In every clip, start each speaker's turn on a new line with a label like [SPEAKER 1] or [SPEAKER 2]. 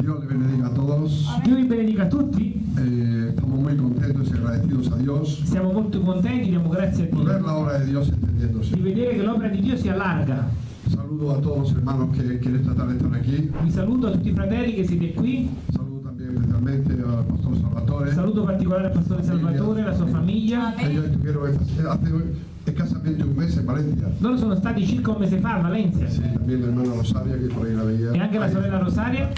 [SPEAKER 1] Dios le bendiga a todos.
[SPEAKER 2] Dio vi benedica a tutti,
[SPEAKER 1] Eh, estamos muy contentos y agradecidos a Dios
[SPEAKER 2] siamo molto contenti, diamo grazie a
[SPEAKER 1] por ver
[SPEAKER 2] Dio
[SPEAKER 1] la obra de Dios extendiéndose.
[SPEAKER 2] di vedere che l'opera di Dio si allarga.
[SPEAKER 1] Saludo a todos los hermanos que, que en esta tarde están aquí.
[SPEAKER 2] Vi saluto a tutti i fratelli che siete qui,
[SPEAKER 1] Saludo también especialmente al pastor Salvatore.
[SPEAKER 2] saluto particolare al pastore Salvatore e la sua famiglia.
[SPEAKER 1] Ellos estuvieron esta- hace escasamente un mes en Valencia.
[SPEAKER 2] Loro sono stati circa un mese fa a Valencia
[SPEAKER 1] Sí, también la hermana Rosaria, que por ahí la veía.
[SPEAKER 2] e anche la
[SPEAKER 1] Ahí,
[SPEAKER 2] sorella Rosaria,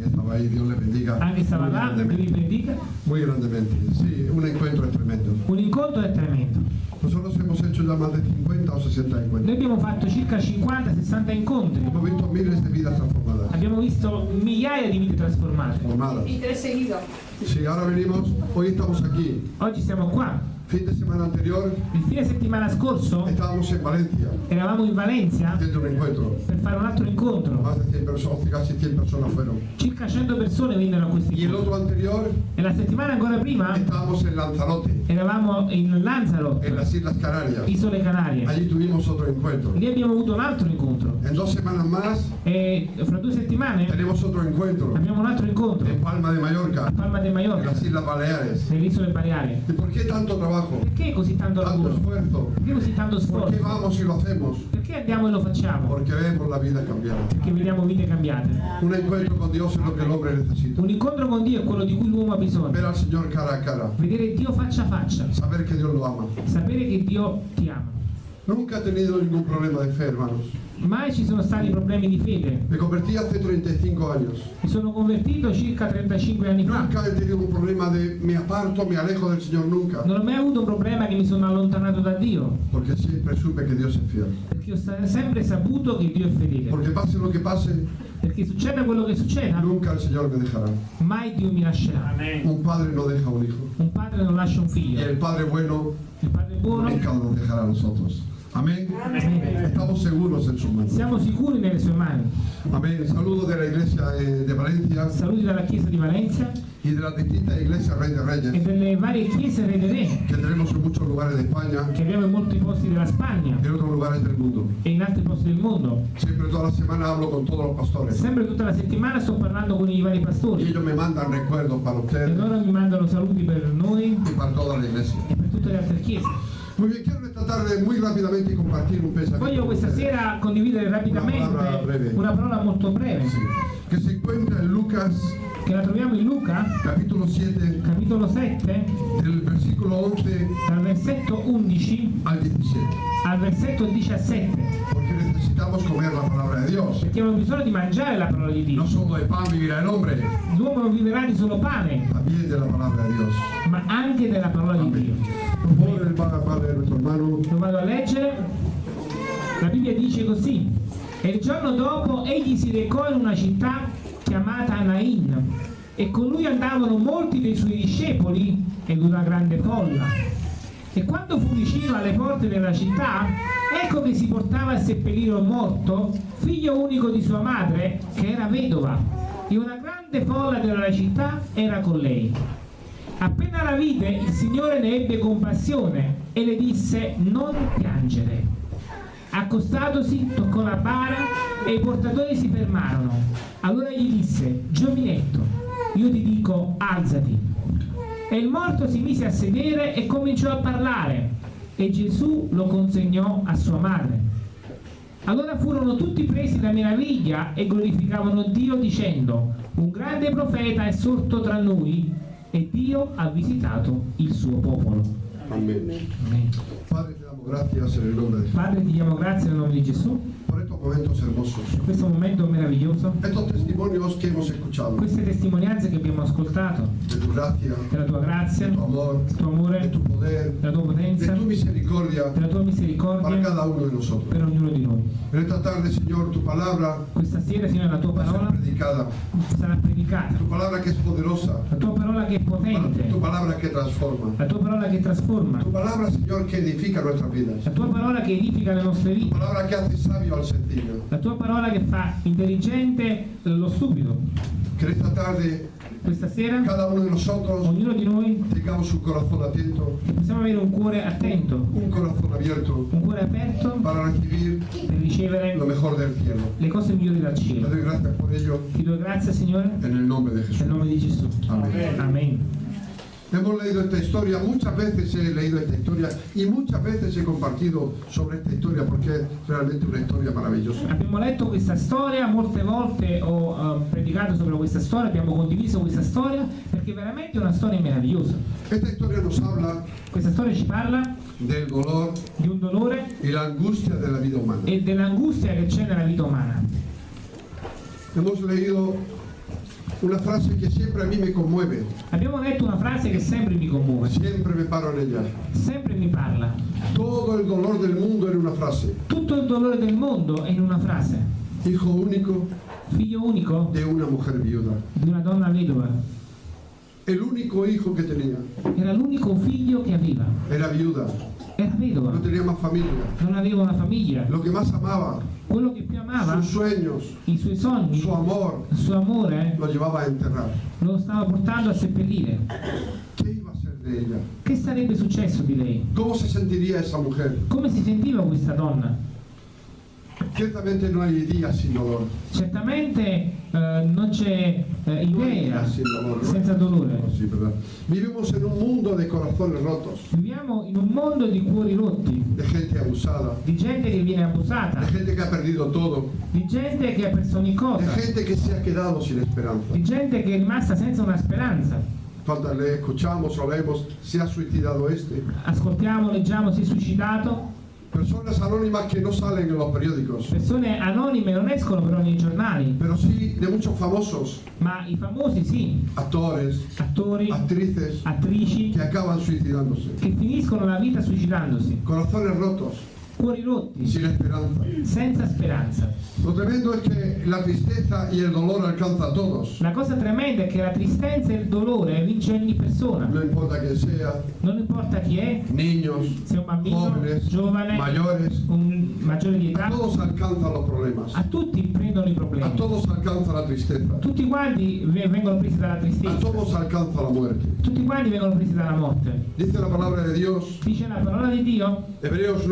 [SPEAKER 1] También estaba ahí, Dios le bendiga.
[SPEAKER 2] anche stava
[SPEAKER 1] muy
[SPEAKER 2] là, Dio vi
[SPEAKER 1] grandemente.
[SPEAKER 2] benedica.
[SPEAKER 1] Muy grandemente. Sí, un encuentro es tremendo.
[SPEAKER 2] Un incontro è tremendo.
[SPEAKER 1] Nosotros hemos hecho ya más de 50 o 60
[SPEAKER 2] Noi
[SPEAKER 1] encuentros.
[SPEAKER 2] abbiamo fatto circa 50-60 incontri,
[SPEAKER 1] Hemos visto miles de vidas transformadas.
[SPEAKER 2] abbiamo visto migliaia di vite trasformate.
[SPEAKER 1] Transformadas.
[SPEAKER 3] Y tres seguidos.
[SPEAKER 1] Sí, ahora venimos, hoy estamos aquí.
[SPEAKER 2] Oggi siamo qua.
[SPEAKER 1] Fin de semana anterior
[SPEAKER 2] Il fine settimana scorso
[SPEAKER 1] estábamos en Valencia
[SPEAKER 2] eravamo in Valencia
[SPEAKER 1] un encuentro.
[SPEAKER 2] per fare un altro incontro.
[SPEAKER 1] Más de 100 personas, casi 100 personas fueron.
[SPEAKER 2] Circa 100 persone vennero a questo
[SPEAKER 1] Y el otro anterior
[SPEAKER 2] E la settimana ancora prima
[SPEAKER 1] estábamos en Lanzarote,
[SPEAKER 2] eravamo in Lanzarote,
[SPEAKER 1] en las Islas Canarias.
[SPEAKER 2] Isole Canarie.
[SPEAKER 1] Allí tuvimos otro encuentro.
[SPEAKER 2] Lì abbiamo avuto un altro incontro.
[SPEAKER 1] En dos semanas más
[SPEAKER 2] E fra due settimane
[SPEAKER 1] tenemos otro encuentro
[SPEAKER 2] abbiamo un altro incontro
[SPEAKER 1] en Palma de
[SPEAKER 2] a
[SPEAKER 1] Mallorca,
[SPEAKER 2] Palma de
[SPEAKER 1] en
[SPEAKER 2] Mallorca,
[SPEAKER 1] las Islas Baleares.
[SPEAKER 2] nelle isole Baleari.
[SPEAKER 1] ¿Y por qué tanto trabajo?
[SPEAKER 2] Perché così tanto
[SPEAKER 1] Tanto
[SPEAKER 2] lavoro?
[SPEAKER 1] esfuerzo.
[SPEAKER 2] Perché così tanto
[SPEAKER 1] ¿Por qué
[SPEAKER 2] sforzo?
[SPEAKER 1] vamos y lo hacemos?
[SPEAKER 2] Perché andiamo e lo facciamo?
[SPEAKER 1] Porque vemos la vida cambiada.
[SPEAKER 2] Perché vediamo vite cambiate.
[SPEAKER 1] Un encuentro con Dios es lo que el hombre necesita.
[SPEAKER 2] Un incontro con Dio è quello di cui l'uomo ha bisogno.
[SPEAKER 1] Ver al Señor cara a cara.
[SPEAKER 2] Vedere Dio faccia a faccia.
[SPEAKER 1] Saber que Dios lo ama.
[SPEAKER 2] Sapere che Dio ti ama.
[SPEAKER 1] Nunca he tenido ningún problema de fe, hermanos.
[SPEAKER 2] Mai ci sono stati problemi di fede.
[SPEAKER 1] Me convertí hace 35 años.
[SPEAKER 2] Mi sono convertito circa 35 anni fa.
[SPEAKER 1] Nunca he tenido un problema de me aparto, me alejo del Señor, nunca.
[SPEAKER 2] Non ho mai avuto un problema che mi sono allontanato da Dio.
[SPEAKER 1] Porque siempre supe que Dios es fiel.
[SPEAKER 2] Perché ho sempre saputo che Dio è fedele.
[SPEAKER 1] Porque pase lo que pase,
[SPEAKER 2] Perché succeda quello che succeda,
[SPEAKER 1] nunca el Señor me dejará.
[SPEAKER 2] mai Dio mi lascerà.
[SPEAKER 1] Un padre no deja un hijo.
[SPEAKER 2] Un padre non lascia un figlio.
[SPEAKER 1] el Padre bueno
[SPEAKER 2] Il padre buono.
[SPEAKER 1] nunca nos dejará a nosotros. Amén.
[SPEAKER 2] Amén.
[SPEAKER 1] Estamos seguros en su mano.
[SPEAKER 2] Siamo sicuri nelle sue mani.
[SPEAKER 1] Amén. Saludos de la iglesia de Valencia
[SPEAKER 2] Saluti dalla chiesa di Valencia
[SPEAKER 1] y de las distintas iglesias Rey de
[SPEAKER 2] e
[SPEAKER 1] Reyes
[SPEAKER 2] delle varie chiese Re dei Re
[SPEAKER 1] que tenemos en muchos lugares de España
[SPEAKER 2] che abbiamo in molti posti della Spagna
[SPEAKER 1] y en otros lugares del mundo.
[SPEAKER 2] e in altri posti del mondo.
[SPEAKER 1] Siempre toda la semana hablo con todos los pastores
[SPEAKER 2] Sempre tutta la settimana sto parlando con i vari
[SPEAKER 1] y
[SPEAKER 2] pastori
[SPEAKER 1] ellos me mandan recuerdos para
[SPEAKER 2] e
[SPEAKER 1] ustedes
[SPEAKER 2] loro mi mandano saluti per noi
[SPEAKER 1] y para toda la iglesia.
[SPEAKER 2] e per tutte le altre chiese.
[SPEAKER 1] Muy bien, quiero esta tarde muy rápidamente compartir un pensamiento
[SPEAKER 2] Voglio questa sera condividere
[SPEAKER 1] Una parola
[SPEAKER 2] rapidamente una parola molto breve.
[SPEAKER 1] Sí, que se encuentra en Lucas
[SPEAKER 2] che la troviamo in Luca,
[SPEAKER 1] capítulo 7
[SPEAKER 2] capitolo 7,
[SPEAKER 1] del versículo 11
[SPEAKER 2] dal versetto 11
[SPEAKER 1] al 17.
[SPEAKER 2] al versetto 17,
[SPEAKER 1] Porque necesitamos comer la palabra de Dios.
[SPEAKER 2] perché abbiamo bisogno di mangiare la parola di Dio.
[SPEAKER 1] No solo de pan vivirá el hombre,
[SPEAKER 2] L'uomo non viverà di solo pane,
[SPEAKER 1] también de la palabra de Dios.
[SPEAKER 2] ma anche della parola di Dio.
[SPEAKER 1] Por favor, el Padre, Padre, nuestro hermano.
[SPEAKER 2] Lo vado a leggere. La Bibbia dice così. E il giorno dopo egli si recò in una città chiamata Nain e con lui andavano molti dei suoi discepoli ed una grande folla. E quando fu vicino alle porte della città, ecco che si portava a seppellire un morto, figlio unico di sua madre, che era vedova, e una grande folla della città era con lei. Appena la vide, il Signore ne ebbe compassione e le disse non piangere. Accostatosi, toccò la bara e i portatori si fermarono. Allora gli disse, giovinetto, io ti dico, alzati. E il morto si mise a sedere e cominciò a parlare e Gesù lo consegnò a sua madre. Allora furono tutti presi da meraviglia e glorificavano Dio dicendo, un grande profeta è sorto tra noi e Dio ha visitato il suo popolo. Amen.
[SPEAKER 1] Padre, te damos gracias en el nombre de Jesús
[SPEAKER 2] Padre ti diamo grazie nel nome di Gesù.
[SPEAKER 1] Por estos momentos hermosos.
[SPEAKER 2] per questo momento meraviglioso,
[SPEAKER 1] Estos testimonios que hemos escuchado
[SPEAKER 2] queste testimonianze che abbiamo ascoltato,
[SPEAKER 1] de tu gracia,
[SPEAKER 2] della tua grazia,
[SPEAKER 1] de tu amor,
[SPEAKER 2] del tuo amore,
[SPEAKER 1] tu poder,
[SPEAKER 2] della tua potenza,
[SPEAKER 1] tu misericordia.
[SPEAKER 2] Della tua
[SPEAKER 1] para
[SPEAKER 2] misericordia
[SPEAKER 1] cada uno de nosotros.
[SPEAKER 2] per ognuno di noi.
[SPEAKER 1] En esta tarde, Señor, tu palabra
[SPEAKER 2] Questa sera, Signore, la tua parola
[SPEAKER 1] predicada.
[SPEAKER 2] sarà predicata,
[SPEAKER 1] Tu palabra que es poderosa.
[SPEAKER 2] la tua parola che è potente,
[SPEAKER 1] Tu palabra que transforma.
[SPEAKER 2] la tua parola che trasforma,
[SPEAKER 1] Tu palabra, Señor, que edifica nuestras vidas.
[SPEAKER 2] la tua parola che edifica le nostre
[SPEAKER 1] Tu
[SPEAKER 2] vite,
[SPEAKER 1] palabra que hace sabio al sencillo.
[SPEAKER 2] la tua parola che fa intelligente lo stupido.
[SPEAKER 1] Que en esta tarde
[SPEAKER 2] questa sera,
[SPEAKER 1] cada uno de nosotros
[SPEAKER 2] ognuno di noi,
[SPEAKER 1] tengamos un corazón atento,
[SPEAKER 2] possiamo avere un cuore attento,
[SPEAKER 1] un corazón abierto
[SPEAKER 2] un cuore aperto
[SPEAKER 1] para recibir
[SPEAKER 2] per ricevere
[SPEAKER 1] lo mejor del cielo.
[SPEAKER 2] le cose migliori dal cielo. Ti do grazie, Signore, nel nome di Gesù.
[SPEAKER 1] Amén.
[SPEAKER 2] Amen.
[SPEAKER 1] Hemos leído esta historia, muchas veces he leído esta historia y muchas veces he compartido sobre esta historia porque es realmente una historia maravillosa.
[SPEAKER 2] Abbiamo letto questa storia, molte volte ho eh, predicato sopra questa storia, abbiamo condiviso questa storia perché è veramente una storia meravigliosa.
[SPEAKER 1] Esta historia nos habla
[SPEAKER 2] Questa storia ci parla
[SPEAKER 1] del dolor
[SPEAKER 2] di un dolore
[SPEAKER 1] y la angustia de la vida humana.
[SPEAKER 2] e dell'angustia che c'è nella vita umana.
[SPEAKER 1] Hemos leído una frase que siempre a mí me conmueve,
[SPEAKER 2] Abbiamo letto una frase che sempre mi commuove,
[SPEAKER 1] siempre me paro en ella.
[SPEAKER 2] sempre mi parla.
[SPEAKER 1] Todo el dolor del mundo en una frase.
[SPEAKER 2] Tutto il dolore del mondo è in una frase.
[SPEAKER 1] Hijo único
[SPEAKER 2] Figlio unico
[SPEAKER 1] de una mujer viuda.
[SPEAKER 2] di una donna vedova.
[SPEAKER 1] El único hijo que tenía
[SPEAKER 2] Era l'unico figlio che aveva.
[SPEAKER 1] era viuda,
[SPEAKER 2] Era vedova.
[SPEAKER 1] no tenía más familia.
[SPEAKER 2] Non aveva una famiglia.
[SPEAKER 1] Lo que más amaba,
[SPEAKER 2] Quello che più amava,
[SPEAKER 1] sus sueños,
[SPEAKER 2] i suoi sogni,
[SPEAKER 1] su amor,
[SPEAKER 2] il suo amore,
[SPEAKER 1] lo llevaba a enterrar.
[SPEAKER 2] lo stava portando a seppellire.
[SPEAKER 1] ¿Qué iba a ser de ella?
[SPEAKER 2] Che sarebbe successo di lei?
[SPEAKER 1] ¿Cómo se sentiría esa mujer?
[SPEAKER 2] Come si sentiva questa donna?
[SPEAKER 1] Ciertamente no hay días sin dolor.
[SPEAKER 2] Certamente eh, non c'è eh, idea senza dolore.
[SPEAKER 1] Vivimos en un mundo de corazones rotos,
[SPEAKER 2] Viviamo in un mondo di cuori rotti,
[SPEAKER 1] de gente abusada,
[SPEAKER 2] di gente che viene abusata,
[SPEAKER 1] de gente que ha perdido todo,
[SPEAKER 2] di gente che ha perso ogni
[SPEAKER 1] de
[SPEAKER 2] cosa,
[SPEAKER 1] gente que se ha quedado sin esperanza.
[SPEAKER 2] di gente che è rimasta senza una speranza.
[SPEAKER 1] Cuando le escuchamos o leemos, se ha suicidado este.
[SPEAKER 2] Ascoltiamo, leggiamo, si è suicidato.
[SPEAKER 1] Personas anónimas que no salen en los periódicos,
[SPEAKER 2] Persone anonime non escono però nei giornali,
[SPEAKER 1] pero sí de muchos famosos,
[SPEAKER 2] ma i famosi sì,
[SPEAKER 1] actores,
[SPEAKER 2] attori,
[SPEAKER 1] actrices,
[SPEAKER 2] attrici,
[SPEAKER 1] que acaban suicidándose.
[SPEAKER 2] che finiscono la vita suicidandosi,
[SPEAKER 1] Corazones rotos,
[SPEAKER 2] cuori rotti,
[SPEAKER 1] sin esperanza.
[SPEAKER 2] senza speranza.
[SPEAKER 1] Lo tremendo es que la tristeza y el dolor alcanza a todos.
[SPEAKER 2] La cosa tremenda è che la tristezza e il dolore vince ogni persona,
[SPEAKER 1] No importa quién sea,
[SPEAKER 2] non importa chi è,
[SPEAKER 1] niños,
[SPEAKER 2] se un bambino,
[SPEAKER 1] jóvenes,
[SPEAKER 2] giovane,
[SPEAKER 1] mayores,
[SPEAKER 2] un maggiore di
[SPEAKER 1] a
[SPEAKER 2] età,
[SPEAKER 1] todos alcanzan los problemas.
[SPEAKER 2] a tutti prendono i
[SPEAKER 1] A
[SPEAKER 2] problemi.
[SPEAKER 1] todos alcanza la tristeza.
[SPEAKER 2] Tutti quanti ve- vengono presi dalla
[SPEAKER 1] A
[SPEAKER 2] tristezza,
[SPEAKER 1] todos alcanza la muerte.
[SPEAKER 2] tutti quanti vengono presi dalla morte.
[SPEAKER 1] Dice la palabra de Dios,
[SPEAKER 2] Dice la parola di Dio,
[SPEAKER 1] Hebreos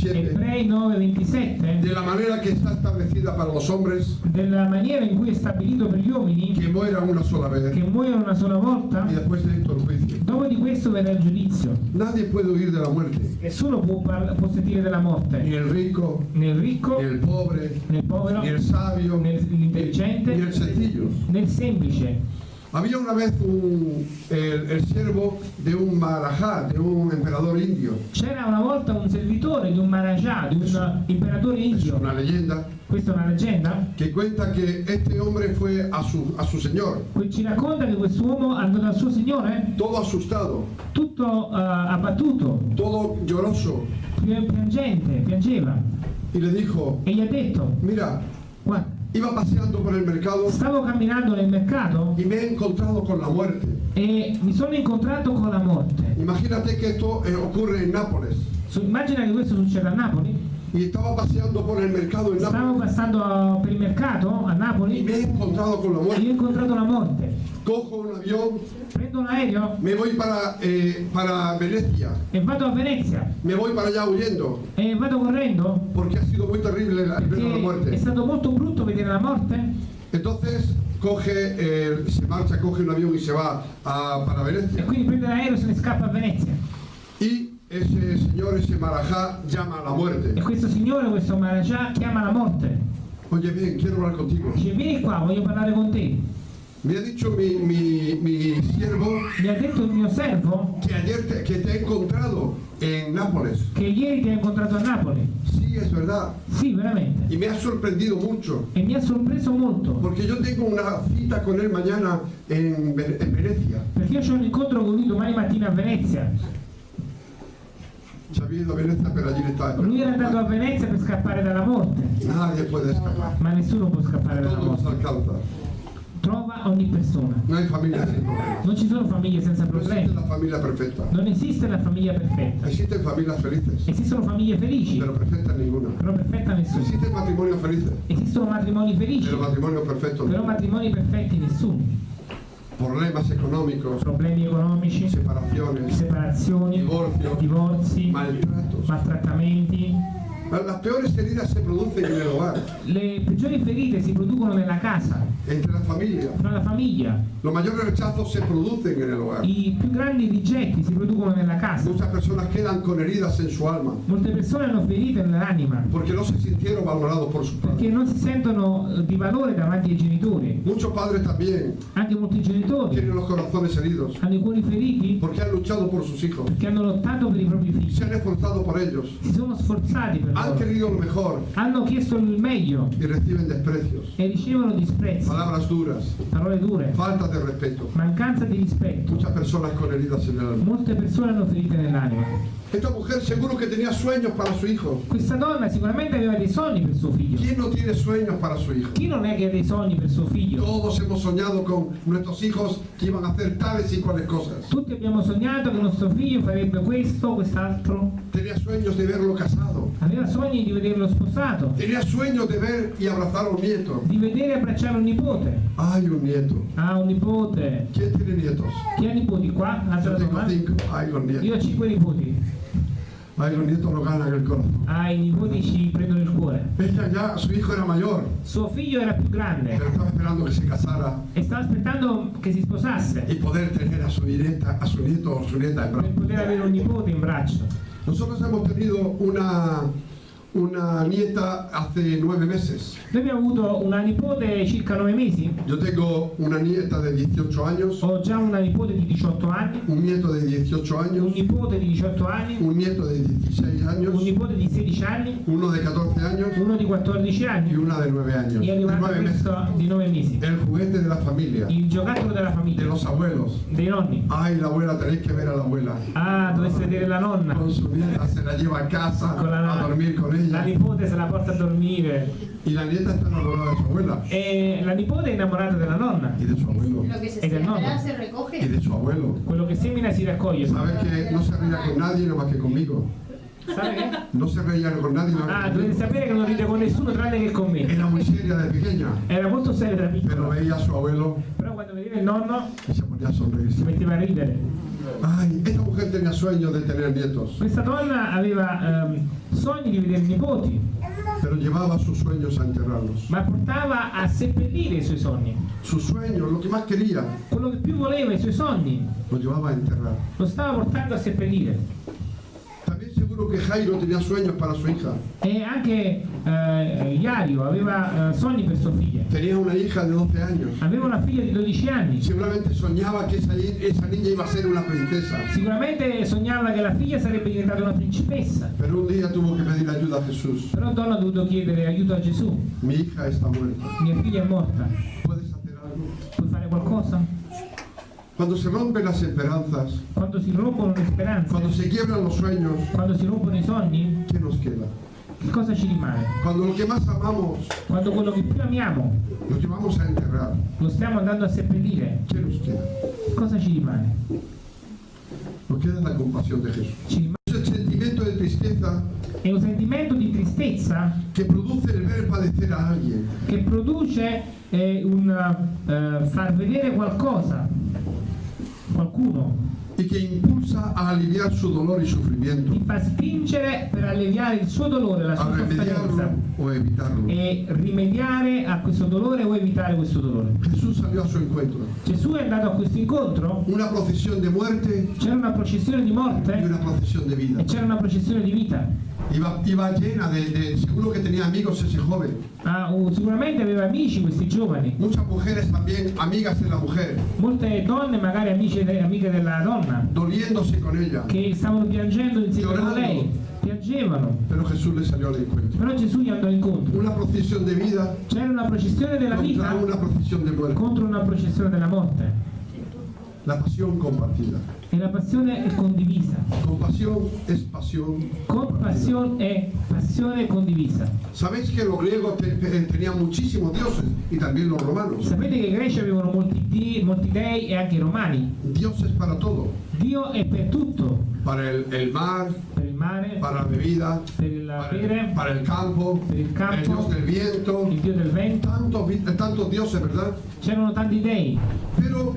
[SPEAKER 1] 9:27,
[SPEAKER 2] Ebrei 9:27,
[SPEAKER 1] de la manera que está establecida para los hombres,
[SPEAKER 2] della maniera in cui è stabilito per gli uomini
[SPEAKER 1] que mueran una sola vez
[SPEAKER 2] che muoiono una sola volta,
[SPEAKER 1] y después de esto el juicio.
[SPEAKER 2] dopo di questo verrà il giudizio.
[SPEAKER 1] Nadie puede huir de la muerte,
[SPEAKER 2] Nessuno può, può sentire della
[SPEAKER 1] ni
[SPEAKER 2] morte,
[SPEAKER 1] el rico,
[SPEAKER 2] né il ricco,
[SPEAKER 1] ni el pobre,
[SPEAKER 2] né il povero,
[SPEAKER 1] ni el sabio,
[SPEAKER 2] né
[SPEAKER 1] ni
[SPEAKER 2] l'intelligente,
[SPEAKER 1] el sencillo.
[SPEAKER 2] né il semplice.
[SPEAKER 1] Había una vez un- el, el siervo de un Maharaja, de un emperador indio.
[SPEAKER 2] C'era una volta un servitore di un Maharaja, di un imperatore
[SPEAKER 1] Es
[SPEAKER 2] indio,
[SPEAKER 1] una leyenda.
[SPEAKER 2] Questa è una leggenda,
[SPEAKER 1] que cuenta que este hombre fue a su, a su señor,
[SPEAKER 2] que ci racconta che quest'uomo andò dal suo signore
[SPEAKER 1] todo asustado,
[SPEAKER 2] tutto eh, abbattuto,
[SPEAKER 1] todo lloroso,
[SPEAKER 2] pi- piangente, piangeva.
[SPEAKER 1] Y le dijo,
[SPEAKER 2] e gli ha detto,
[SPEAKER 1] mira,
[SPEAKER 2] guarda,
[SPEAKER 1] iba paseando por el mercado
[SPEAKER 2] stavo camminando nel mercato
[SPEAKER 1] y me he encontrado con la muerte.
[SPEAKER 2] e mi sono incontrato con la morte.
[SPEAKER 1] Imagínate que esto eh, ocurre en Nápoles.
[SPEAKER 2] Su- immagina che questo succeda a Napoli,
[SPEAKER 1] Y estaba paseando por el mercado en
[SPEAKER 2] stavo
[SPEAKER 1] Nápoles
[SPEAKER 2] passando per il mercato a
[SPEAKER 1] y
[SPEAKER 2] Napoli
[SPEAKER 1] me he encontrado con la
[SPEAKER 2] e
[SPEAKER 1] muerte.
[SPEAKER 2] io ho incontrato la morte.
[SPEAKER 1] Cojo un avión,
[SPEAKER 2] Prendo un aereo
[SPEAKER 1] me voy para, eh, para Venecia,
[SPEAKER 2] e vado a Venezia
[SPEAKER 1] me voy para allá huyendo,
[SPEAKER 2] e vado correndo
[SPEAKER 1] porque ha sido muy terrible la, ver la
[SPEAKER 2] perché è
[SPEAKER 1] muerte.
[SPEAKER 2] stato molto brutto vedere la morte.
[SPEAKER 1] Entonces coge, eh, se marcha, coge un avión y se va a- para
[SPEAKER 2] E
[SPEAKER 1] Venecia.
[SPEAKER 2] quindi prende l'aereo e se ne scappa a Venezia.
[SPEAKER 1] Y ese señor, ese marajá, llama a la
[SPEAKER 2] E
[SPEAKER 1] muerte.
[SPEAKER 2] questo signore, questo Maharaja, chiama la morte.
[SPEAKER 1] Oye, bien, quiero hablar contigo.
[SPEAKER 2] Dice, vieni qua, voglio parlare con te.
[SPEAKER 1] Me ha dicho mi, mi, mi siervo
[SPEAKER 2] Mi ha detto il mio servo
[SPEAKER 1] que ayer te, que te he encontrado en Nápoles.
[SPEAKER 2] che ieri ti ha incontrato a Napoli.
[SPEAKER 1] Sí, es verdad.
[SPEAKER 2] Sì, veramente.
[SPEAKER 1] Y me ha sorprendido mucho.
[SPEAKER 2] E mi ha sorpreso molto.
[SPEAKER 1] Porque yo tengo una cita con él mañana en, en Venecia.
[SPEAKER 2] Perché io ho un incontro con lui domani mattina a Venezia.
[SPEAKER 1] Se había ido a Venecia, pero allí está.
[SPEAKER 2] Lui era andato a Venezia per scappare dalla morte.
[SPEAKER 1] Nadie puede escapar.
[SPEAKER 2] Ma nessuno può scappare dalla morte.
[SPEAKER 1] alcanza.
[SPEAKER 2] Trova ogni persona.
[SPEAKER 1] No hay familia sin problemas.
[SPEAKER 2] Non ci sono famiglie senza problemi. Non esiste la famiglia perfetta.
[SPEAKER 1] Existen familias felices,
[SPEAKER 2] Esistono famiglie felici,
[SPEAKER 1] pero perfecta ninguna.
[SPEAKER 2] però perfetta nessuna.
[SPEAKER 1] Existen matrimonios felices,
[SPEAKER 2] Esistono matrimoni felici,
[SPEAKER 1] pero matrimonios perfectos
[SPEAKER 2] però matrimoni perfetti nessuno.
[SPEAKER 1] problemas económicos,
[SPEAKER 2] problemi economici,
[SPEAKER 1] separaciones,
[SPEAKER 2] separazioni,
[SPEAKER 1] divorcio,
[SPEAKER 2] divorzi,
[SPEAKER 1] maltratos.
[SPEAKER 2] Maltrattamenti.
[SPEAKER 1] Las peores heridas se producen en el hogar,
[SPEAKER 2] Le peggiori ferite si producono nella casa,
[SPEAKER 1] entre la familia.
[SPEAKER 2] fra la famiglia.
[SPEAKER 1] Los mayores rechazos se producen en el hogar.
[SPEAKER 2] I più grandi rigetti si producono nella casa.
[SPEAKER 1] Muchas personas quedan con heridas en su alma
[SPEAKER 2] Molte persone hanno ferite nell'anima
[SPEAKER 1] porque no se sintieron valorados por sus
[SPEAKER 2] perché
[SPEAKER 1] padres.
[SPEAKER 2] non si sentono eh, di valore davanti ai genitori.
[SPEAKER 1] Muchos padres también
[SPEAKER 2] Anche molti genitori
[SPEAKER 1] tienen los corazones heridos
[SPEAKER 2] hanno i cuori feriti
[SPEAKER 1] porque han luchado por sus hijos,
[SPEAKER 2] perché hanno lottato per i propri figli,
[SPEAKER 1] se han esforzado por ellos,
[SPEAKER 2] si sono sforzati per
[SPEAKER 1] han
[SPEAKER 2] loro,
[SPEAKER 1] querido lo mejor
[SPEAKER 2] hanno chiesto il meglio
[SPEAKER 1] y reciben desprecios,
[SPEAKER 2] e ricevono disprezzi,
[SPEAKER 1] palabras duras,
[SPEAKER 2] parole dure,
[SPEAKER 1] falta de respeto.
[SPEAKER 2] mancanza di rispetto.
[SPEAKER 1] Muchas personas con heridas en el alma.
[SPEAKER 2] Molte persone hanno ferite nell'anima.
[SPEAKER 1] Esta mujer seguro que tenía sueños para su hijo.
[SPEAKER 2] Questa donna sicuramente aveva dei sogni per suo figlio.
[SPEAKER 1] ¿Quién no tiene sueños para su hijo?
[SPEAKER 2] Chi non è che ha dei sogni per suo figlio?
[SPEAKER 1] Todos hemos soñado con nuestros hijos que iban a hacer tales y cuales cosas.
[SPEAKER 2] Tutti abbiamo sognato che nostro figlio farebbe questo, quest'altro.
[SPEAKER 1] Tenía sueños de verlo casado.
[SPEAKER 2] Aveva sogni di vederlo sposato,
[SPEAKER 1] Tenía sueños de ver y abrazar a un nieto.
[SPEAKER 2] di vedere e abbracciare un nipote.
[SPEAKER 1] Hay un nieto.
[SPEAKER 2] Ha un nipote.
[SPEAKER 1] ¿Quién tiene nietos?
[SPEAKER 2] Chi ha nipoti qua? Alza
[SPEAKER 1] Yo
[SPEAKER 2] la
[SPEAKER 1] tengo
[SPEAKER 2] domanda.
[SPEAKER 1] cinco. Ay, los nietos.
[SPEAKER 2] Io ho cinque nipoti.
[SPEAKER 1] Ay, los nietos lo ganan el corazón.
[SPEAKER 2] Ah, i nipoti ci prendono il cuore.
[SPEAKER 1] Ella ya, su hijo era mayor,
[SPEAKER 2] Suo figlio era più grande
[SPEAKER 1] pero estaba esperando que se casara
[SPEAKER 2] e stava aspettando che si sposasse
[SPEAKER 1] y poder tener a su nieta, a su nieto o su nieta en
[SPEAKER 2] per
[SPEAKER 1] brazos.
[SPEAKER 2] poter avere un nipote in braccio.
[SPEAKER 1] Nosotros hemos tenido una, una nieta hace nueve meses.
[SPEAKER 2] Noi abbiamo avuto una nipote circa nove mesi.
[SPEAKER 1] Yo tengo una nieta de 18 años,
[SPEAKER 2] Ho già una nipote di 18 anni,
[SPEAKER 1] un nieto de 18
[SPEAKER 2] un
[SPEAKER 1] años,
[SPEAKER 2] nipote di 18 anni,
[SPEAKER 1] un nieto de 16
[SPEAKER 2] un
[SPEAKER 1] años,
[SPEAKER 2] nipote di 16 anni,
[SPEAKER 1] uno de 14 años
[SPEAKER 2] uno di 14
[SPEAKER 1] y
[SPEAKER 2] anni
[SPEAKER 1] una de 9 años. De
[SPEAKER 2] arrivato
[SPEAKER 1] 9 meses.
[SPEAKER 2] di 9 mesi.
[SPEAKER 1] El juguete de la familia,
[SPEAKER 2] Il giocattolo della
[SPEAKER 1] de
[SPEAKER 2] famiglia,
[SPEAKER 1] los abuelos.
[SPEAKER 2] dei nonni.
[SPEAKER 1] Ay, la abuela, tenéis que ver a la abuela.
[SPEAKER 2] Ah, dovesse vedere la nonna.
[SPEAKER 1] Con su nieta se la lleva a casa a dormir con
[SPEAKER 2] la nipote se la porta a dormire
[SPEAKER 1] Y la nieta está enamorada de su abuela
[SPEAKER 2] e la nipote è innamorata della nonna.
[SPEAKER 1] y de su abuelo.
[SPEAKER 3] Lo que se siembra se
[SPEAKER 1] Y
[SPEAKER 3] recoge.
[SPEAKER 1] de su abuelo.
[SPEAKER 2] Quello che semina si raccoglie.
[SPEAKER 1] Sabes que no se reía con nadie nada más que conmigo.
[SPEAKER 2] Sai che?
[SPEAKER 1] No se reía con nadie
[SPEAKER 2] Ah,
[SPEAKER 1] más que
[SPEAKER 2] dovete sapere che non ride con nessuno tranne che con me.
[SPEAKER 1] Era muy seria de pequeña,
[SPEAKER 2] Era molto seria da
[SPEAKER 1] pero
[SPEAKER 2] piccola,
[SPEAKER 1] veía a su abuelo
[SPEAKER 2] però quando vedeva il nonno
[SPEAKER 1] y se ponía a
[SPEAKER 2] si
[SPEAKER 1] sonreírse.
[SPEAKER 2] metteva a ridere.
[SPEAKER 1] Ay, esta mujer tenía sueños de tener nietos,
[SPEAKER 2] Questa donna aveva ehm, sogni di vedere nipoti,
[SPEAKER 1] pero llevaba sus sueños a enterrarlos.
[SPEAKER 2] ma portava a seppellire i suoi sogni.
[SPEAKER 1] Sus sueños, lo que más quería,
[SPEAKER 2] Quello che più voleva, i suoi sogni,
[SPEAKER 1] lo llevaba a enterrar.
[SPEAKER 2] lo stava portando a seppellire.
[SPEAKER 1] También seguro que Jairo tenía sueños para su hija.
[SPEAKER 2] E anche eh, Iario aveva eh, sogni per sua figlia.
[SPEAKER 1] Tenía una hija de 12 años.
[SPEAKER 2] Aveva una figlia di 12 anni.
[SPEAKER 1] Seguramente soñaba que esa, esa niña iba a ser una princesa.
[SPEAKER 2] Sicuramente sognava che la figlia sarebbe diventata una principessa,
[SPEAKER 1] Pero un día tuvo que pedir ayuda a Jesús.
[SPEAKER 2] però Donna ha dovuto chiedere aiuto a Gesù.
[SPEAKER 1] Mi hija está muerta.
[SPEAKER 2] Mia figlia è morta,
[SPEAKER 1] ¿Puedes hacer algo?
[SPEAKER 2] puoi fare qualcosa?
[SPEAKER 1] Cuando se rompen las esperanzas,
[SPEAKER 2] Quando si rompono le speranze,
[SPEAKER 1] cuando se quiebran los sueños,
[SPEAKER 2] quando si rompono i sogni,
[SPEAKER 1] ¿qué nos queda?
[SPEAKER 2] che cosa ci rimane?
[SPEAKER 1] Cuando lo que más amamos
[SPEAKER 2] Quando quello che più amiamo
[SPEAKER 1] lo llevamos a enterrar,
[SPEAKER 2] lo stiamo andando a seppellire,
[SPEAKER 1] ¿qué nos queda?
[SPEAKER 2] cosa ci rimane?
[SPEAKER 1] Nos queda la compasión de Jesús.
[SPEAKER 2] Ci rimane
[SPEAKER 1] el sentimiento de tristeza
[SPEAKER 2] è un sentimento di tristezza
[SPEAKER 1] que produce el ver padecer a alguien.
[SPEAKER 2] che produce eh, un eh, far vedere qualcosa, qualcuno,
[SPEAKER 1] y que impulsa a aliviar su dolor y sufrimiento,
[SPEAKER 2] ti fa spingere per alleviare il suo dolore, la sua sofferenza
[SPEAKER 1] o evitarlo.
[SPEAKER 2] e rimediare a questo dolore o evitare questo dolore.
[SPEAKER 1] Jesús salió a su encuentro.
[SPEAKER 2] Gesù è andato a questo incontro,
[SPEAKER 1] Una procesión de muerte
[SPEAKER 2] c'era una processione di morte
[SPEAKER 1] una procesión de vida.
[SPEAKER 2] e c'era una processione di vita.
[SPEAKER 1] Iba, iba llena de, de- seguro que tenía amigos ese joven.
[SPEAKER 2] Ah, sicuramente aveva amici questi giovani,
[SPEAKER 1] Muchas mujeres también, amigas de la mujer,
[SPEAKER 2] molte donne, magari amiche, amiche della donna,
[SPEAKER 1] doliéndose con ella.
[SPEAKER 2] che stavano piangendo insieme con lei, piangevano,
[SPEAKER 1] Pero Jesús le salió al encuentro.
[SPEAKER 2] però Gesù gli andò incontro.
[SPEAKER 1] Una procesión de vida
[SPEAKER 2] C'era una processione della
[SPEAKER 1] contra
[SPEAKER 2] vita
[SPEAKER 1] una procesión de muerte.
[SPEAKER 2] contro una processione della morte
[SPEAKER 1] La pasión compartida.
[SPEAKER 2] E la passione è condivisa.
[SPEAKER 1] Compasión es pasión.
[SPEAKER 2] Compassione è passione condivisa.
[SPEAKER 1] Sabéis que los griegos te- te- tenían muchísimos dioses y también los romanos.
[SPEAKER 2] Sapete che i greci avevano molti, di- molti dei e anche i romani.
[SPEAKER 1] Dioses para todo.
[SPEAKER 2] Dio è per tutto,
[SPEAKER 1] Para el, el mar,
[SPEAKER 2] per il mare,
[SPEAKER 1] para la bebida,
[SPEAKER 2] per il
[SPEAKER 1] para
[SPEAKER 2] bere,
[SPEAKER 1] el, para el campo,
[SPEAKER 2] per il
[SPEAKER 1] el
[SPEAKER 2] campo,
[SPEAKER 1] dios del viento.
[SPEAKER 2] il dio del vento.
[SPEAKER 1] Tantos, tantos dioses, ¿verdad?
[SPEAKER 2] C'erano tanti dei,
[SPEAKER 1] Pero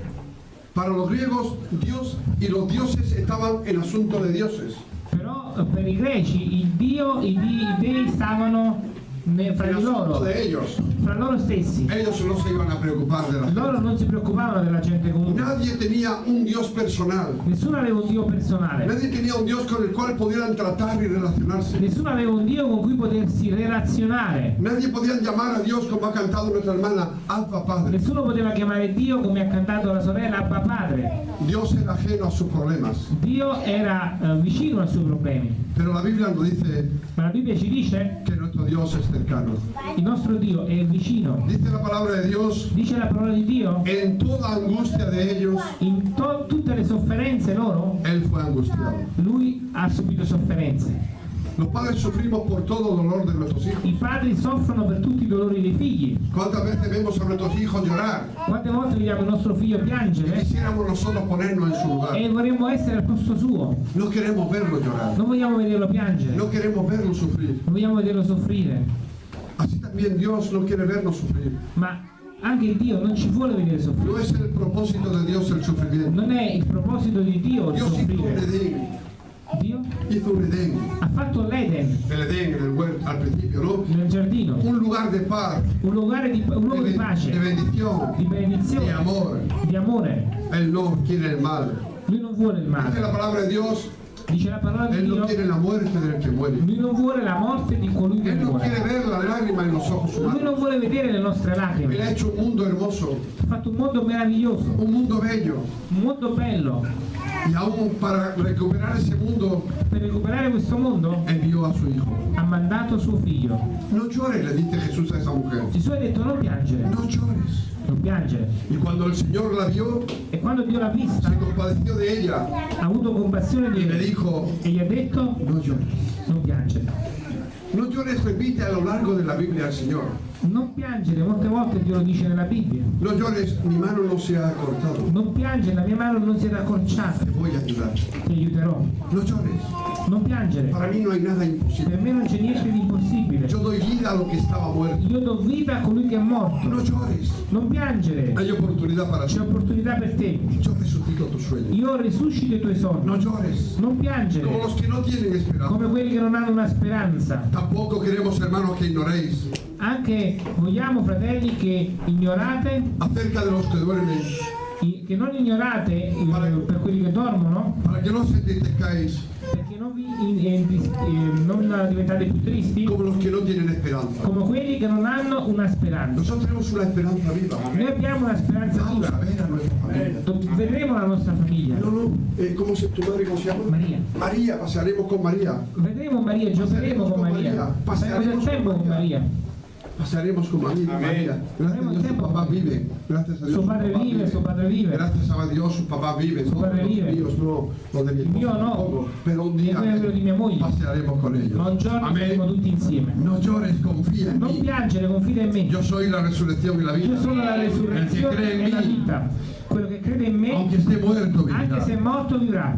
[SPEAKER 1] Para los griegos, Dios y los dioses estaban en asunto de dioses.
[SPEAKER 2] Però per i greci il Dio, i, di- i dei stavano ne- fra di loro,
[SPEAKER 1] de ellos.
[SPEAKER 2] fra loro stessi.
[SPEAKER 1] Ellos no se iban a preocupar de la gente.
[SPEAKER 2] Loro non si preoccupavano della gente comune.
[SPEAKER 1] Nadie tenía un Dios personal.
[SPEAKER 2] Nessuno aveva un Dio personale.
[SPEAKER 1] Nadie tenía un Dios con el cual pudieran tratar y relacionarse.
[SPEAKER 2] Nessuno aveva un Dio con cui potersi relazionare.
[SPEAKER 1] Nadie podía llamar a Dios como ha cantado nuestra hermana Alfa Padre.
[SPEAKER 2] Nessuno poteva chiamare Dio come ha cantato la sorella Abba Padre.
[SPEAKER 1] Dios era ajeno a sus problemas.
[SPEAKER 2] Dio era eh, vicino ai suoi problemi.
[SPEAKER 1] Pero la Biblia nos dice
[SPEAKER 2] Ma la Bibbia ci dice
[SPEAKER 1] que nuestro Dios es cercano.
[SPEAKER 2] il nostro Dio è vicino.
[SPEAKER 1] Dice la palabra de Dios,
[SPEAKER 2] Dice la parola di Dio,
[SPEAKER 1] en toda angustia de ellos,
[SPEAKER 2] in to- tutte le sofferenze loro,
[SPEAKER 1] Él fue angustiado.
[SPEAKER 2] lui ha subito sofferenze.
[SPEAKER 1] Los padres sufrimos por todo dolor de nuestros hijos.
[SPEAKER 2] I padri soffrono per tutti i dolori dei figli.
[SPEAKER 1] ¿Cuántas veces vemos a nuestros hijos llorar?
[SPEAKER 2] Quante volte vediamo il nostro figlio piangere
[SPEAKER 1] quisiéramos nosotros ponernos en su lugar.
[SPEAKER 2] e vorremmo essere al posto suo.
[SPEAKER 1] No queremos verlo llorar.
[SPEAKER 2] Non vogliamo vederlo piangere,
[SPEAKER 1] No queremos verlo sufrir.
[SPEAKER 2] non vogliamo vederlo soffrire.
[SPEAKER 1] Así también Dios no quiere vernos sufrir.
[SPEAKER 2] Ma anche Dio non ci vuole vedere soffrire.
[SPEAKER 1] No es el propósito de Dios el sufrimiento.
[SPEAKER 2] Non è il proposito di Dio il
[SPEAKER 1] Dios
[SPEAKER 2] soffrire. Dio
[SPEAKER 1] Hizo un Edén.
[SPEAKER 2] ha fatto l'Eden
[SPEAKER 1] al principio, ¿no?
[SPEAKER 2] nel giardino,
[SPEAKER 1] Un lugar de paz,
[SPEAKER 2] un luogo di, un luogo
[SPEAKER 1] de,
[SPEAKER 2] di pace,
[SPEAKER 1] de bendición,
[SPEAKER 2] di
[SPEAKER 1] de
[SPEAKER 2] benedizione,
[SPEAKER 1] amor.
[SPEAKER 2] di amore.
[SPEAKER 1] Él no quiere el mal.
[SPEAKER 2] Lui non vuole il
[SPEAKER 1] Dice
[SPEAKER 2] male,
[SPEAKER 1] la palabra de Dios,
[SPEAKER 2] dice la parola di
[SPEAKER 1] Él no
[SPEAKER 2] Dio,
[SPEAKER 1] quiere la muerte del que muere.
[SPEAKER 2] lui non vuole la morte di colui che
[SPEAKER 1] Él no quiere
[SPEAKER 2] muore.
[SPEAKER 1] ver la lágrima en los ojos
[SPEAKER 2] Lui non vuole vedere le nostre
[SPEAKER 1] Él ha
[SPEAKER 2] lacrime.
[SPEAKER 1] hecho un mundo hermoso,
[SPEAKER 2] Ha fatto un mondo meraviglioso,
[SPEAKER 1] un mundo bello.
[SPEAKER 2] un mondo bello.
[SPEAKER 1] Y aún para recuperar ese mundo,
[SPEAKER 2] Per recuperare questo mondo
[SPEAKER 1] envió a su hijo.
[SPEAKER 2] ha mandato suo figlio.
[SPEAKER 1] No llores, le dice Jesús a esa mujer.
[SPEAKER 2] Gesù ha detto non piangere,
[SPEAKER 1] No llores.
[SPEAKER 2] non piangere.
[SPEAKER 1] Y cuando el Señor la vio,
[SPEAKER 2] E quando Dio l'ha vista,
[SPEAKER 1] se compadeció de ella
[SPEAKER 2] ha avuto compassione di
[SPEAKER 1] le
[SPEAKER 2] lei
[SPEAKER 1] dijo,
[SPEAKER 2] e gli ha detto
[SPEAKER 1] no llores.
[SPEAKER 2] non piangere.
[SPEAKER 1] No llores, repite a lo largo de la Biblia al Señor.
[SPEAKER 2] Non piangere, molte volte Dio lo dice nella Bibbia.
[SPEAKER 1] No llores, mi mano no se ha cortado.
[SPEAKER 2] Non piangere, la mia mano non si è accorciata,
[SPEAKER 1] Te voy a ayudar.
[SPEAKER 2] ti aiuterò.
[SPEAKER 1] No llores.
[SPEAKER 2] Non piangere,
[SPEAKER 1] Para mí no hay nada imposible.
[SPEAKER 2] per me non c'è niente di impossibile.
[SPEAKER 1] Yo doy vida a lo que estaba muerto.
[SPEAKER 2] Io do vita a colui che è morto.
[SPEAKER 1] No llores.
[SPEAKER 2] Non piangere,
[SPEAKER 1] Hay oportunidad para ti.
[SPEAKER 2] c'è opportunità per te.
[SPEAKER 1] Yo resucito tus sueños.
[SPEAKER 2] Io risuscito i tuoi sogni.
[SPEAKER 1] No llores.
[SPEAKER 2] Non
[SPEAKER 1] Como
[SPEAKER 2] piangere,
[SPEAKER 1] los que no tienen esperanza.
[SPEAKER 2] come quelli che non hanno una speranza.
[SPEAKER 1] Tampoco queremos, hermanos, que ignoréis
[SPEAKER 2] Anche vogliamo, fratelli, che ignorate,
[SPEAKER 1] acerca de los que duermen,
[SPEAKER 2] che non ignorate eh, per quelli che dormono,
[SPEAKER 1] para que no entristezcáis
[SPEAKER 2] perché non, vi, in- in- eh, non diventate più tristi,
[SPEAKER 1] como los que no
[SPEAKER 2] come quelli che non hanno una speranza. Noi abbiamo una speranza viva. Vedremo la nostra famiglia.
[SPEAKER 1] No, no, eh, ¿cómo se tu madre cómo se llama?
[SPEAKER 2] María.
[SPEAKER 1] María, pasaremos con María.
[SPEAKER 2] Vedremo Maria, giocheremo con Maria. Passeremo del tempo con Maria.
[SPEAKER 1] Pasaremos con María. María. Gracias a Dios, sus papás viven. Gracias a Dios.
[SPEAKER 2] Suo padre vive,
[SPEAKER 1] viven.
[SPEAKER 2] suo padre vive.
[SPEAKER 1] Gracias a Dios, sus papás viven.
[SPEAKER 2] Su
[SPEAKER 1] No,
[SPEAKER 2] padre vive.
[SPEAKER 1] míos no, los de mi
[SPEAKER 2] mio no.
[SPEAKER 1] tampoco. Pero un día
[SPEAKER 2] quello di mia moglie.
[SPEAKER 1] pasearemos con ellos.
[SPEAKER 2] Ma un giorno saremo
[SPEAKER 1] Amén.
[SPEAKER 2] tutti insieme.
[SPEAKER 1] No llores, confía en
[SPEAKER 2] Non
[SPEAKER 1] mí.
[SPEAKER 2] piangere, confida in me.
[SPEAKER 1] Yo soy la resurrección y la vida.
[SPEAKER 2] Io sono la resurrezione e la
[SPEAKER 1] mí,
[SPEAKER 2] vita. Quello che crede in me, anche se è morto, vivrà.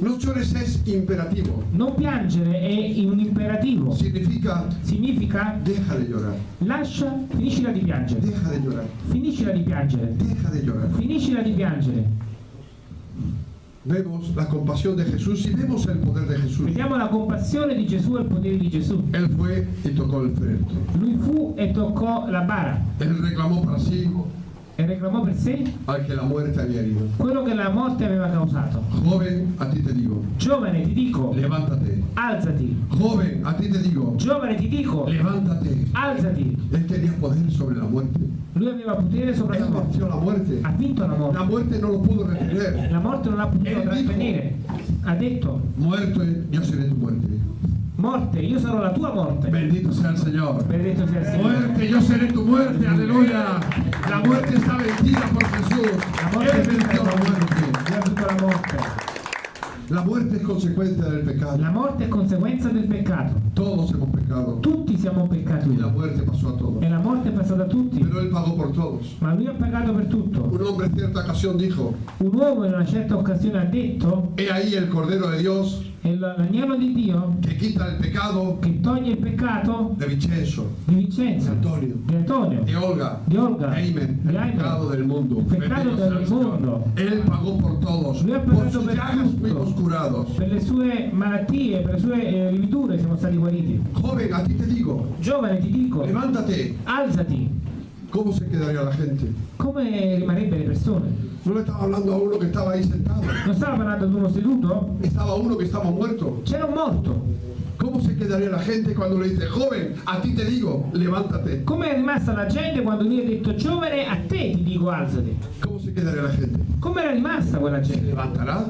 [SPEAKER 1] No llores es imperativo.
[SPEAKER 2] Non piangere è un imperativo.
[SPEAKER 1] Significa,
[SPEAKER 2] Significa
[SPEAKER 1] deja de llorar.
[SPEAKER 2] lascia, finiscila di piangere.
[SPEAKER 1] Deja de llorar.
[SPEAKER 2] Finiscila di piangere.
[SPEAKER 1] Deja de llorar.
[SPEAKER 2] Finiscila di piangere.
[SPEAKER 1] Vemos la compasión de Jesús y vemos el poder de Jesús.
[SPEAKER 2] Vediamo la compassione di Gesù e il potere di Gesù.
[SPEAKER 1] Él fue y tocó el féretro.
[SPEAKER 2] Lui fu e toccò la bara
[SPEAKER 1] Él reclamó para sí
[SPEAKER 2] e reclamò per sé
[SPEAKER 1] al la muerte había herido.
[SPEAKER 2] quello che la morte aveva causato.
[SPEAKER 1] Joven, a ti te digo,
[SPEAKER 2] Giovane, ti dico,
[SPEAKER 1] levántate.
[SPEAKER 2] alzati.
[SPEAKER 1] Joven, a ti te digo,
[SPEAKER 2] Giovane, ti dico,
[SPEAKER 1] levántate.
[SPEAKER 2] alzati.
[SPEAKER 1] Él tenía poder sobre la muerte.
[SPEAKER 2] Lui aveva potere sopra la morte.
[SPEAKER 1] la muerte.
[SPEAKER 2] Ha vinto la
[SPEAKER 1] La
[SPEAKER 2] morte.
[SPEAKER 1] muerte no lo pudo retener.
[SPEAKER 2] La morte non ha potuto trattenere. Ha detto,
[SPEAKER 1] Muerto, yo seré tu muerte.
[SPEAKER 2] Morte, io sarò la tua morte.
[SPEAKER 1] Bendito sea el Señor. Muerte, yo seré tu muerte, aleluya. La muerte está vencida por Jesús.
[SPEAKER 2] La morte
[SPEAKER 1] Él venció la muerte.
[SPEAKER 2] La
[SPEAKER 1] muerte es consecuencia del pecado.
[SPEAKER 2] La morte è conseguenza del peccato.
[SPEAKER 1] Todos hemos pecado.
[SPEAKER 2] Tutti tutti siamo peccatori
[SPEAKER 1] y la muerte pasó a todos.
[SPEAKER 2] e la morte è passata a tutti,
[SPEAKER 1] Pero Él pagó por todos.
[SPEAKER 2] ma lui ha pagato per tutto.
[SPEAKER 1] Un hombre en cierta ocasión dijo,
[SPEAKER 2] Un uomo in una certa occasione ha detto,
[SPEAKER 1] he ahí el Cordero de Dios
[SPEAKER 2] è l- l'agnello di Dio
[SPEAKER 1] que quita el pecado
[SPEAKER 2] che toglie il peccato
[SPEAKER 1] de Vincenzo,
[SPEAKER 2] di Vincenzo,
[SPEAKER 1] Antonio,
[SPEAKER 2] di Antonio,
[SPEAKER 1] de Olga,
[SPEAKER 2] di Olga,
[SPEAKER 1] Amen,
[SPEAKER 2] di
[SPEAKER 1] el
[SPEAKER 2] Aime.
[SPEAKER 1] pecado del.
[SPEAKER 2] El
[SPEAKER 1] Bendito sea
[SPEAKER 2] del
[SPEAKER 1] el
[SPEAKER 2] mundo.
[SPEAKER 1] Él pagó por todos.
[SPEAKER 2] Lui ha pagato per
[SPEAKER 1] curados.
[SPEAKER 2] Per le sue malattie, per le sue eh, lividure siamo stati guariti.
[SPEAKER 1] Joven, a ti te digo,
[SPEAKER 2] Giovane, ti dico,
[SPEAKER 1] levántate.
[SPEAKER 2] alzati.
[SPEAKER 1] ¿Cómo se quedaría la gente?
[SPEAKER 2] Come rimarrebbero le persone?
[SPEAKER 1] No le estaba hablando a uno que estaba ahí sentado.
[SPEAKER 2] Non stava parlando di uno seduto?
[SPEAKER 1] Estaba uno que estaba muerto.
[SPEAKER 2] C'era un morto.
[SPEAKER 1] ¿Cómo se quedaría la gente cuando le dice, joven, a ti te digo, levántate?
[SPEAKER 2] Come è rimasta la gente quando lui ha detto giovane, a te ti dico alzati?
[SPEAKER 1] ¿Cómo se quedaría la gente?
[SPEAKER 2] Come era rimasta quella
[SPEAKER 1] ¿Se
[SPEAKER 2] gente?
[SPEAKER 1] levantará?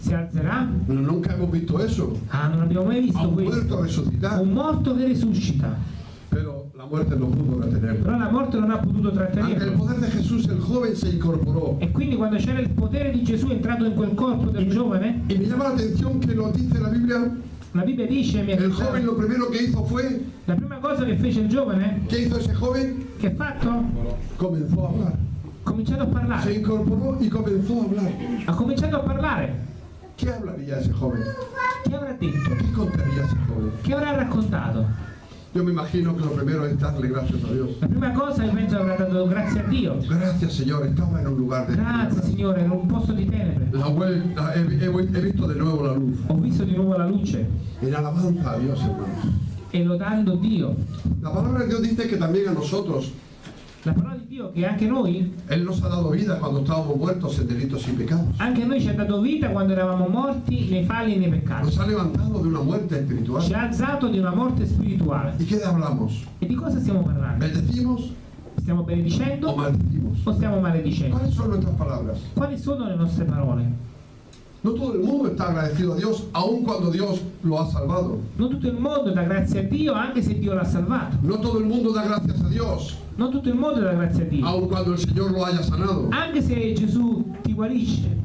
[SPEAKER 2] Si alzerà?
[SPEAKER 1] No, nunca hemos visto eso.
[SPEAKER 2] Ah, non abbiamo mai
[SPEAKER 1] A
[SPEAKER 2] visto
[SPEAKER 1] un
[SPEAKER 2] questo.
[SPEAKER 1] muerto.
[SPEAKER 2] Un morto che risuscita.
[SPEAKER 1] Muerte no pudo retenerlo.
[SPEAKER 2] Però la morte non ha potuto
[SPEAKER 1] Ante el
[SPEAKER 2] trattenerlo.
[SPEAKER 1] poder de Jesús, el joven se incorporó.
[SPEAKER 2] E quindi quando c'era il potere di Gesù entrato in quel corpo del giovane,
[SPEAKER 1] Y me llama la atención que lo dice la Biblia.
[SPEAKER 2] la Bibbia dice, mi
[SPEAKER 1] El joven lo primero que hizo fue,
[SPEAKER 2] la prima cosa che fece il giovane,
[SPEAKER 1] ¿qué hizo ese joven?
[SPEAKER 2] che ha fatto?
[SPEAKER 1] Comenzó a hablar.
[SPEAKER 2] Ha cominciato a
[SPEAKER 1] Se
[SPEAKER 2] parlare.
[SPEAKER 1] incorporó y comenzó a hablar.
[SPEAKER 2] Ha cominciato a parlare.
[SPEAKER 1] ¿Qué hablaría ese joven?
[SPEAKER 2] Che avrà detto?
[SPEAKER 1] ¿Qué contaría ese joven?
[SPEAKER 2] Che avrà raccontato?
[SPEAKER 1] Yo me imagino que lo primero es darle gracias a Dios.
[SPEAKER 2] La prima cosa io penso avrà dato grazie a Dio.
[SPEAKER 1] Gracias Señor, estaba en un lugar de
[SPEAKER 2] Grazie Signore, in un posto di tenebre.
[SPEAKER 1] La vuelta, he, he- he visto de nuevo la luz.
[SPEAKER 2] Ho visto di nuovo la luce
[SPEAKER 1] En alabanza a Dios, hermanos.
[SPEAKER 2] e lodando Dio.
[SPEAKER 1] La palabra de Dios dice que también a nosotros
[SPEAKER 2] La di Dio che anche noi,
[SPEAKER 1] Él nos ha dado vida cuando estábamos muertos en delitos y pecados.
[SPEAKER 2] anche a noi ci ha dato vita quando eravamo morti nei falli e nei peccati.
[SPEAKER 1] Nos ha levantado de una muerte espiritual.
[SPEAKER 2] Ci ha alzato di una morte spirituale.
[SPEAKER 1] ¿Y qué hablamos?
[SPEAKER 2] E di cosa stiamo parlando?
[SPEAKER 1] ¿Bendecimos
[SPEAKER 2] Stiamo benedicendo
[SPEAKER 1] o
[SPEAKER 2] o stiamo maledicendo?
[SPEAKER 1] ¿Cuáles son nuestras palabras?
[SPEAKER 2] Quali sono le nostre parole?
[SPEAKER 1] No todo el mundo está agradecido a Dios, aun cuando Dios lo ha salvado.
[SPEAKER 2] Non tutto il mondo dà grazie a Dio anche se Dio l'ha salvato.
[SPEAKER 1] No todo el mundo da gracias a Dios,
[SPEAKER 2] Non tutto il mondo dà grazie a Dio.
[SPEAKER 1] aun cuando el Señor lo haya sanado.
[SPEAKER 2] Anche se Gesù ti guarisce.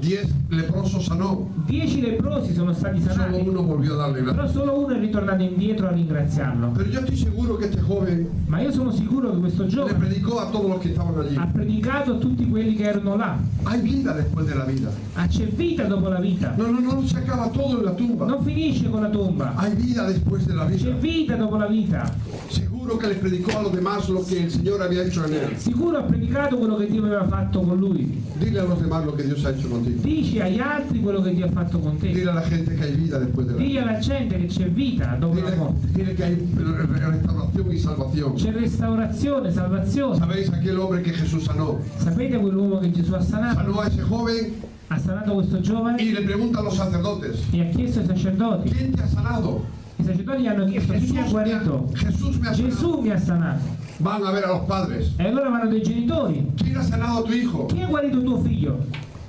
[SPEAKER 1] Diez leprosos sanó,
[SPEAKER 2] Dieci leprosi sono stati
[SPEAKER 1] solo
[SPEAKER 2] sanati,
[SPEAKER 1] uno volvió a darle
[SPEAKER 2] però
[SPEAKER 1] gracias.
[SPEAKER 2] solo uno è ritornato indietro a ringraziarlo.
[SPEAKER 1] Pero yo estoy seguro que este joven
[SPEAKER 2] Ma io sono sicuro che questo
[SPEAKER 1] le
[SPEAKER 2] giovane
[SPEAKER 1] predicó a todos los que estaban allí.
[SPEAKER 2] ha predicato a tutti quelli che erano là.
[SPEAKER 1] Hay vida después de la vida.
[SPEAKER 2] Ah, c'è vita dopo la vita.
[SPEAKER 1] No, no, no, se acaba todo en la tumba.
[SPEAKER 2] Non finisce con la tomba.
[SPEAKER 1] Hay vida después de la
[SPEAKER 2] C'è
[SPEAKER 1] vida.
[SPEAKER 2] vita dopo la vita.
[SPEAKER 1] Seguro que les predicó a los demás lo que el Señor había hecho en él.
[SPEAKER 2] Sicuro ha predicato quello che Dio aveva fatto con lui.
[SPEAKER 1] Dile a los demás lo que Dios ha hecho contigo.
[SPEAKER 2] Dici agli altri quello che Dio ha fatto con te.
[SPEAKER 1] Dile a la gente que hay vida después de la
[SPEAKER 2] Digli
[SPEAKER 1] vida.
[SPEAKER 2] alla gente che c'è vita dopo la
[SPEAKER 1] Dile,
[SPEAKER 2] morte.
[SPEAKER 1] dile que hay restauración y salvación.
[SPEAKER 2] C'è restaurazione, salvazione.
[SPEAKER 1] ¿Sabéis aquel hombre que Jesús sanó?
[SPEAKER 2] Sapete quell'uomo che Gesù ha sanato?
[SPEAKER 1] Sanó a ese joven
[SPEAKER 2] Ha sanato questo giovane
[SPEAKER 1] y le pregunta a los sacerdotes,
[SPEAKER 2] e ha chiesto ai sacerdoti.
[SPEAKER 1] ¿quién te ha sanado?
[SPEAKER 2] I sacerdoti gli hanno chiesto chi ti ha guarito.
[SPEAKER 1] Jesús me ha sanado.
[SPEAKER 2] Gesù mi ha sanato.
[SPEAKER 1] Van a ver a los padres.
[SPEAKER 2] E allora vanno dai genitori.
[SPEAKER 1] ¿Quién ha sanado a tu hijo?
[SPEAKER 2] Chi ha guarito tuo figlio?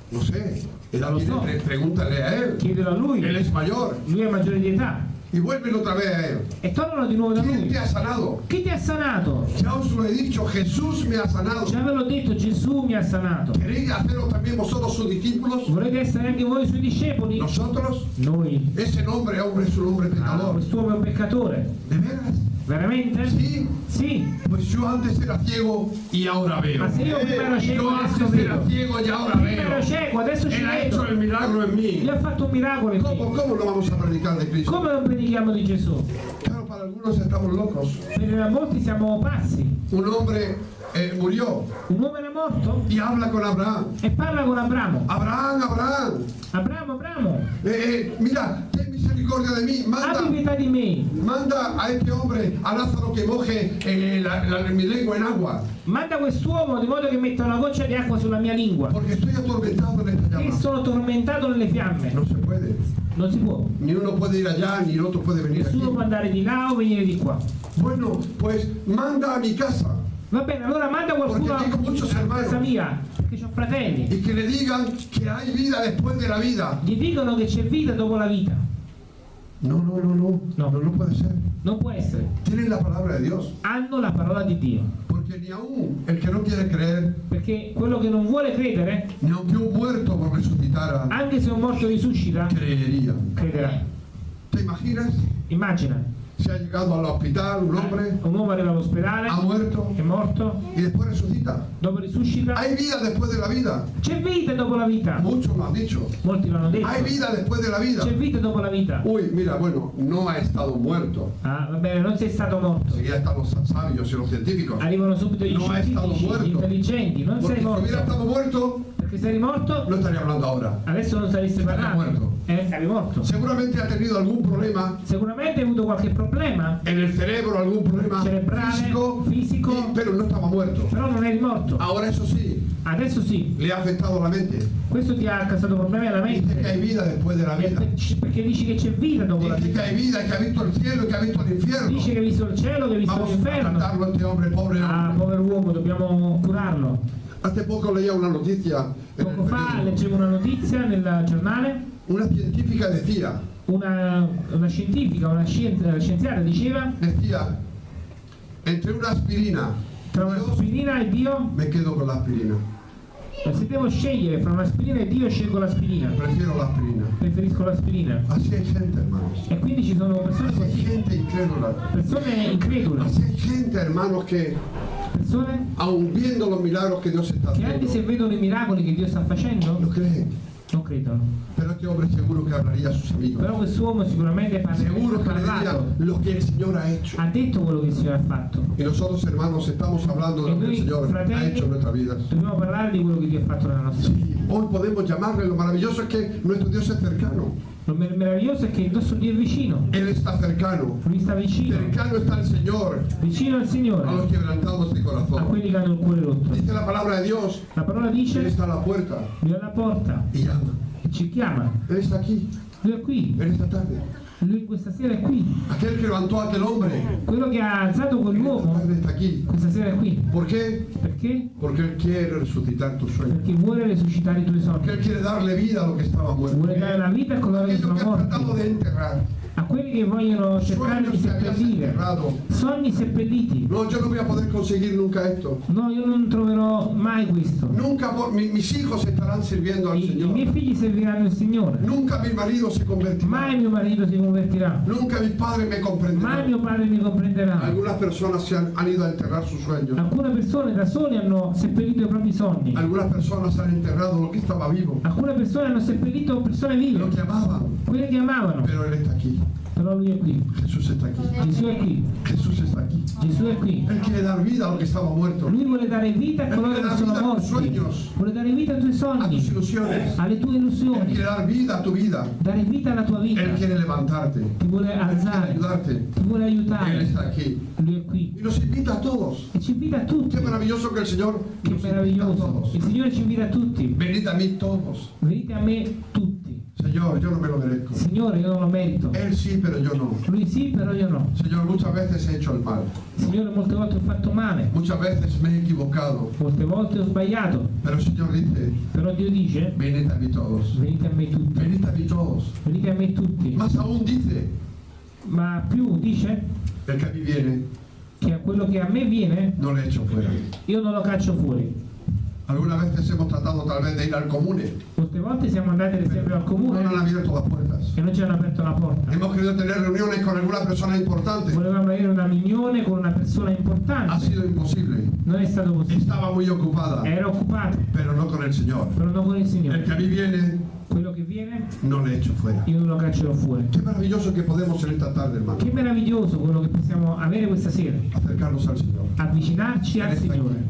[SPEAKER 1] No sé. Él
[SPEAKER 2] Lo so.
[SPEAKER 1] pre- pregúntale a él.
[SPEAKER 2] Chiedelo a lui.
[SPEAKER 1] Él es mayor.
[SPEAKER 2] Lui è maggiore di età.
[SPEAKER 1] Y vuelven otra vez a él.
[SPEAKER 2] E tornano di nuovo da
[SPEAKER 1] ¿Quién
[SPEAKER 2] lui.
[SPEAKER 1] te ha sanado?
[SPEAKER 2] Chi ti ha sanato?
[SPEAKER 1] Ya os lo he dicho, Jesús me ha sanado.
[SPEAKER 2] Già ve l'ho detto, Gesù mi ha sanato.
[SPEAKER 1] ¿Queréis haceros también vosotros sus discípulos?
[SPEAKER 2] Volete essere anche voi suoi discepoli?
[SPEAKER 1] Nosotros,
[SPEAKER 2] Noi.
[SPEAKER 1] ese nombre, hombre, es un hombre
[SPEAKER 2] Ah,
[SPEAKER 1] pecador.
[SPEAKER 2] quest'uomo è un peccatore.
[SPEAKER 1] ¿De veras?
[SPEAKER 2] Veramente?
[SPEAKER 1] Sí.
[SPEAKER 2] Sì.
[SPEAKER 1] Pues yo antes era ciego y ahora veo.
[SPEAKER 2] Ma se io prima ero cieco,
[SPEAKER 1] Yo antes era ciego y ahora
[SPEAKER 2] Prima
[SPEAKER 1] veo.
[SPEAKER 2] ero cieco, adesso ci
[SPEAKER 1] Él ha hecho el milagro en mí.
[SPEAKER 2] Gli ha fatto un miracolo in
[SPEAKER 1] ¿Cómo,
[SPEAKER 2] me.
[SPEAKER 1] ¿Cómo lo vamos a predicar de Cristo?
[SPEAKER 2] Come non predichiamo di Gesù?
[SPEAKER 1] Claro, para algunos estamos locos.
[SPEAKER 2] Per molti siamo pazzi.
[SPEAKER 1] Un hombre eh, murió
[SPEAKER 2] Un uomo era morto
[SPEAKER 1] y habla con Abraham.
[SPEAKER 2] e parla con Abramo.
[SPEAKER 1] Abraham, Abraham,
[SPEAKER 2] Abramo, Abramo,
[SPEAKER 1] eh, eh, mira, ten misericordia de mí. Manda,
[SPEAKER 2] pietà di me.
[SPEAKER 1] manda a este hombre, a Lázaro, que moje eh, la- la- mi lengua en agua.
[SPEAKER 2] Manda quest'uomo di modo che metta una goccia di acqua sulla mia lingua.
[SPEAKER 1] Porque estoy atormentado en esta
[SPEAKER 2] E
[SPEAKER 1] llama.
[SPEAKER 2] sono tormentato nelle fiamme.
[SPEAKER 1] No se puede.
[SPEAKER 2] Non si può.
[SPEAKER 1] Ni uno puede ir allá, ni el otro puede venir aquí.
[SPEAKER 2] Nessuno può andare di là o venire di qua.
[SPEAKER 1] Bueno, pues manda a mi casa
[SPEAKER 2] Va bene, allora manda qualcuno a
[SPEAKER 1] hermanos.
[SPEAKER 2] casa mia, perché ho fratelli.
[SPEAKER 1] y que le digan que hay vida después de la vida.
[SPEAKER 2] Gli dicono che c'è vita dopo la vita.
[SPEAKER 1] No, no, no, no.
[SPEAKER 2] No.
[SPEAKER 1] No, no puede ser.
[SPEAKER 2] Non può essere.
[SPEAKER 1] Tienen la palabra de Dios.
[SPEAKER 2] Hanno la parola di Dio.
[SPEAKER 1] Porque ni aún el que no quiere creer,
[SPEAKER 2] Perché quello che non vuole credere,
[SPEAKER 1] ni aunque un muerto por resucitara,
[SPEAKER 2] anche se un morto risuscita,
[SPEAKER 1] creería.
[SPEAKER 2] crederà.
[SPEAKER 1] ¿Te imaginas?
[SPEAKER 2] Immagina,
[SPEAKER 1] se ha llegado al hospital un hombre,
[SPEAKER 2] un uomo arriva all'ospedale,
[SPEAKER 1] ha muerto
[SPEAKER 2] è morto,
[SPEAKER 1] y después resucita.
[SPEAKER 2] dopo risuscita.
[SPEAKER 1] Hay vida después de la vida.
[SPEAKER 2] C'è vita dopo la vita.
[SPEAKER 1] Muchos lo han dicho.
[SPEAKER 2] Molti l'hanno detto.
[SPEAKER 1] Hay vida después de la vida.
[SPEAKER 2] C'è vita dopo la vita.
[SPEAKER 1] Uy, mira, bueno, no ha estado muerto.
[SPEAKER 2] Ah, va bene, non sei stato morto.
[SPEAKER 1] Enseguida están los sabios y los científicos.
[SPEAKER 2] Arrivano subito gli
[SPEAKER 1] No muerto.
[SPEAKER 2] gli intelligenti. Non
[SPEAKER 1] Porque
[SPEAKER 2] sei
[SPEAKER 1] si hubiera
[SPEAKER 2] morto.
[SPEAKER 1] estado muerto,
[SPEAKER 2] Se eri morto,
[SPEAKER 1] no estaría hablando ahora.
[SPEAKER 2] adesso non saresti
[SPEAKER 1] Estaría
[SPEAKER 2] parlando.
[SPEAKER 1] muerto.
[SPEAKER 2] Eh, sarei morto.
[SPEAKER 1] Seguramente ha tenido algún problema
[SPEAKER 2] Sicuramente hai avuto qualche problema,
[SPEAKER 1] en el cerebro, algún problema
[SPEAKER 2] Cerebrale,
[SPEAKER 1] físico,
[SPEAKER 2] fisico.
[SPEAKER 1] y- pero no estaba muerto.
[SPEAKER 2] però non eri morto.
[SPEAKER 1] Ahora eso sí,
[SPEAKER 2] Adesso sì,
[SPEAKER 1] le ha afectado la mente.
[SPEAKER 2] questo ti ha causato problemi alla
[SPEAKER 1] Dice que hay
[SPEAKER 2] mente.
[SPEAKER 1] vida después de la
[SPEAKER 2] E
[SPEAKER 1] vida.
[SPEAKER 2] per- Perché dici che c'è vita dopo la
[SPEAKER 1] Dice que
[SPEAKER 2] vita.
[SPEAKER 1] hay vida, que ha visto el cielo que ha visto el infierno.
[SPEAKER 2] Dice che hai visto il cielo, che hai visto
[SPEAKER 1] Vamos a
[SPEAKER 2] l'inferno.
[SPEAKER 1] tratarlo a este hombre, pobre
[SPEAKER 2] Ah,
[SPEAKER 1] hombre.
[SPEAKER 2] povero uomo, dobbiamo curarlo.
[SPEAKER 1] Hace poco leía una noticia
[SPEAKER 2] Poco fa leggevo una notizia nel giornale,
[SPEAKER 1] Una científica decía,
[SPEAKER 2] una, una scientifica, una scien- scienziata diceva
[SPEAKER 1] decía, entre una aspirina
[SPEAKER 2] tra un'aspirina e Dio,
[SPEAKER 1] me quedo con la aspirina.
[SPEAKER 2] se devo scegliere fra un'aspirina e Dio scelgo l'aspirina,
[SPEAKER 1] Prefiero la aspirina.
[SPEAKER 2] preferisco l'aspirina.
[SPEAKER 1] Así hay gente, hermanos.
[SPEAKER 2] E quindi ci sono persone
[SPEAKER 1] Así hay gente incrédula.
[SPEAKER 2] persone incredule,
[SPEAKER 1] Así hay gente, hermanos, que
[SPEAKER 2] persone
[SPEAKER 1] aun viendo los milagros que Dios está
[SPEAKER 2] che anche se vedono i miracoli che Dio sta facendo,
[SPEAKER 1] no creen.
[SPEAKER 2] non credono.
[SPEAKER 1] Pero este hombre seguro que hablaría a sus amigos.
[SPEAKER 2] Però quest'uomo sicuramente parla-
[SPEAKER 1] Seguro diría
[SPEAKER 2] parlato,
[SPEAKER 1] lo que el Señor ha hecho.
[SPEAKER 2] ha detto quello che il Signore ha fatto.
[SPEAKER 1] Y nosotros, hermanos, estamos hablando de lo que el Señor ha hecho en nuestras vidas.
[SPEAKER 2] Dobbiamo parlare di quello che Dio ha fatto nella nostra vita.
[SPEAKER 1] Sí, hoy podemos llamarle, lo maravilloso es que nuestro Dios es cercano.
[SPEAKER 2] Lo mer- meraviglioso è che il nostro Dio è vicino,
[SPEAKER 1] Él está cercano.
[SPEAKER 2] lui sta vicino,
[SPEAKER 1] Cercano está el Señor
[SPEAKER 2] vicino al
[SPEAKER 1] a los
[SPEAKER 2] Signore,
[SPEAKER 1] quebrantados de
[SPEAKER 2] a
[SPEAKER 1] corazón.
[SPEAKER 2] quelli che hanno il cuore rotto.
[SPEAKER 1] Dice la palabra de Dios,
[SPEAKER 2] La parola
[SPEAKER 1] Él
[SPEAKER 2] dice,
[SPEAKER 1] está a la puerta
[SPEAKER 2] è alla porta,
[SPEAKER 1] y llama.
[SPEAKER 2] e ci chiama,
[SPEAKER 1] Él está aquí,
[SPEAKER 2] lui è qui,
[SPEAKER 1] en esta tarde.
[SPEAKER 2] Lui questa sera è qui,
[SPEAKER 1] Aquel que levantó a aquel hombre,
[SPEAKER 2] quello che ha alzato quell'uomo,
[SPEAKER 1] está aquí.
[SPEAKER 2] questa sera è qui.
[SPEAKER 1] ¿Por qué?
[SPEAKER 2] Perché?
[SPEAKER 1] Porque quiere resucitar tus sueños.
[SPEAKER 2] Perché vuole resuscitare i tuoi
[SPEAKER 1] Porque Él
[SPEAKER 2] sogni,
[SPEAKER 1] quiere darle vida a lo que estaba muerto.
[SPEAKER 2] vuole dare la vita a coloro che sono morti,
[SPEAKER 1] de enterrar.
[SPEAKER 2] A quelli che vogliono cercare di seppellire, sogni seppelliti.
[SPEAKER 1] No, yo no voy a poder conseguir nunca esto.
[SPEAKER 2] No, io non troverò mai questo.
[SPEAKER 1] Nunca mi- mis hijos estarán sirviendo al
[SPEAKER 2] I, I miei
[SPEAKER 1] Señor.
[SPEAKER 2] figli serviranno il Signore.
[SPEAKER 1] Nunca mi marido se
[SPEAKER 2] Mai
[SPEAKER 1] convertirá.
[SPEAKER 2] mio marito si convertirà.
[SPEAKER 1] Nunca mi padre me
[SPEAKER 2] Mai
[SPEAKER 1] comprenderá.
[SPEAKER 2] mio padre mi comprenderà.
[SPEAKER 1] Algunas personas se han, han ido a enterrar sus sueños.
[SPEAKER 2] Alcune persone da soli hanno seppellito i propri sogni.
[SPEAKER 1] Algunas personas han enterrado lo que estaba vivo,
[SPEAKER 2] Alcune persone hanno seppellito persone
[SPEAKER 1] lo
[SPEAKER 2] vive,
[SPEAKER 1] que amaban.
[SPEAKER 2] quelle che amavano.
[SPEAKER 1] Pero Él está aquí.
[SPEAKER 2] È qui.
[SPEAKER 1] Jesús está aquí.
[SPEAKER 2] È qui.
[SPEAKER 1] Jesús está aquí.
[SPEAKER 2] È qui.
[SPEAKER 1] Él quiere dar vida a lo que estaba muerto.
[SPEAKER 2] Lui vuole dare vita a
[SPEAKER 1] Él
[SPEAKER 2] coloro che
[SPEAKER 1] dar
[SPEAKER 2] sono
[SPEAKER 1] vida a tus
[SPEAKER 2] morti.
[SPEAKER 1] sueños,
[SPEAKER 2] Vuole dare vita ai tuoi
[SPEAKER 1] a tus
[SPEAKER 2] sogni,
[SPEAKER 1] ilusiones.
[SPEAKER 2] alle tue
[SPEAKER 1] Él
[SPEAKER 2] illusioni.
[SPEAKER 1] quiere dar vida a tu vida.
[SPEAKER 2] Dare vita alla tua vita.
[SPEAKER 1] Él quiere levantarte.
[SPEAKER 2] Ti vuole
[SPEAKER 1] Él quiere
[SPEAKER 2] alzare.
[SPEAKER 1] ayudarte.
[SPEAKER 2] Ti vuole
[SPEAKER 1] Él
[SPEAKER 2] aiutare.
[SPEAKER 1] está aquí.
[SPEAKER 2] Lui è qui.
[SPEAKER 1] Y nos invita a todos.
[SPEAKER 2] E ci invita a tutti.
[SPEAKER 1] Qué maravilloso que el Señor
[SPEAKER 2] meraviglioso.
[SPEAKER 1] todos.
[SPEAKER 2] Il Signore ci invita a tutti.
[SPEAKER 1] Venid a mí todos.
[SPEAKER 2] Venite a me tutti.
[SPEAKER 1] Señor, yo no me lo merezco.
[SPEAKER 2] Signore, io non lo merito.
[SPEAKER 1] Él sí, pero yo no.
[SPEAKER 2] Lui sì, però io no.
[SPEAKER 1] Señor, muchas veces he hecho el mal.
[SPEAKER 2] Signore, molte volte ho fatto male.
[SPEAKER 1] Muchas veces me he equivocado.
[SPEAKER 2] Molte volte ho sbagliato.
[SPEAKER 1] Pero el Señor dice,
[SPEAKER 2] Però Dio dice,
[SPEAKER 1] venid a mí todos.
[SPEAKER 2] venite a me tutti.
[SPEAKER 1] Venid a mí todos.
[SPEAKER 2] Venite a me tutti.
[SPEAKER 1] Más aún dice,
[SPEAKER 2] Ma più dice
[SPEAKER 1] el que a mí viene,
[SPEAKER 2] che a quello che a me viene,
[SPEAKER 1] no le echo fuera.
[SPEAKER 2] io non lo caccio fuori.
[SPEAKER 1] Algunas veces hemos tratado tal vez de ir al comune.
[SPEAKER 2] Molte volte siamo andati ad esempio al
[SPEAKER 1] No
[SPEAKER 2] comune
[SPEAKER 1] nos han abierto las puertas.
[SPEAKER 2] e non ci hanno aperto la porta.
[SPEAKER 1] Hemos querido tener reuniones con alguna persona importante.
[SPEAKER 2] Volevamo avere una riunione con una persona
[SPEAKER 1] Ha
[SPEAKER 2] importante.
[SPEAKER 1] sido imposible.
[SPEAKER 2] Non è stato così.
[SPEAKER 1] Estaba muy ocupada,
[SPEAKER 2] Era occupato,
[SPEAKER 1] pero no con el Señor.
[SPEAKER 2] però non con
[SPEAKER 1] El
[SPEAKER 2] Signore.
[SPEAKER 1] que a mí viene,
[SPEAKER 2] Quello che viene,
[SPEAKER 1] no le echo fuera.
[SPEAKER 2] io non lo caccerò fuori.
[SPEAKER 1] Qué maravilloso que podemos en esta tarde, hermano,
[SPEAKER 2] Che meraviglioso quello che possiamo avere questa sera.
[SPEAKER 1] acercarnos al Señor.
[SPEAKER 2] Avvicinarci al Signore.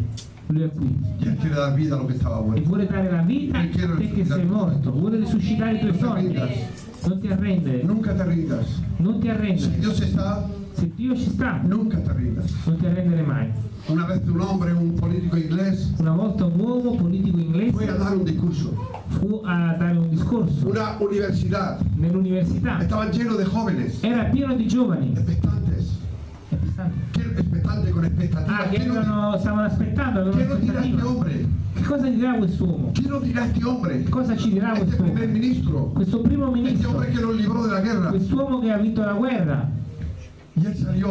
[SPEAKER 2] Lui è qui.
[SPEAKER 1] Y Él quiere dar vida a lo que estaba
[SPEAKER 2] E
[SPEAKER 1] muerto.
[SPEAKER 2] vuole dare la vita a te che sei morto. Vuole risuscitare i tuoi sogni. Non ti arrendere.
[SPEAKER 1] Nunca te rindas.
[SPEAKER 2] Non ti arrendere.
[SPEAKER 1] Dios está,
[SPEAKER 2] Se Dio ci sta,
[SPEAKER 1] nunca te rindas.
[SPEAKER 2] non ti arrendere mai.
[SPEAKER 1] Una vez un hombre, un político inglés,
[SPEAKER 2] Una volta un uomo politico
[SPEAKER 1] fue a
[SPEAKER 2] inglese
[SPEAKER 1] dar un discurso.
[SPEAKER 2] fu a dare un discorso
[SPEAKER 1] Una universidad.
[SPEAKER 2] nell'università.
[SPEAKER 1] Estaban llenos de jóvenes,
[SPEAKER 2] Era pieno di giovani.
[SPEAKER 1] Expectantes. ¿Qué- Expectante con expectativa.
[SPEAKER 2] Ah, che
[SPEAKER 1] ¿Qué, no,
[SPEAKER 2] erano- stavano aspettando,
[SPEAKER 1] nos dirá este
[SPEAKER 2] aspettativa.
[SPEAKER 1] hombre?
[SPEAKER 2] Che cosa dirà quest'uomo?
[SPEAKER 1] ¿Qué nos dirá este hombre?
[SPEAKER 2] Cosa ci dirà
[SPEAKER 1] Este
[SPEAKER 2] quest'uomo?
[SPEAKER 1] primer ministro.
[SPEAKER 2] Questo primo
[SPEAKER 1] Este
[SPEAKER 2] ministro,
[SPEAKER 1] hombre que nos libró de la guerra.
[SPEAKER 2] quest'uomo che ha vinto la guerra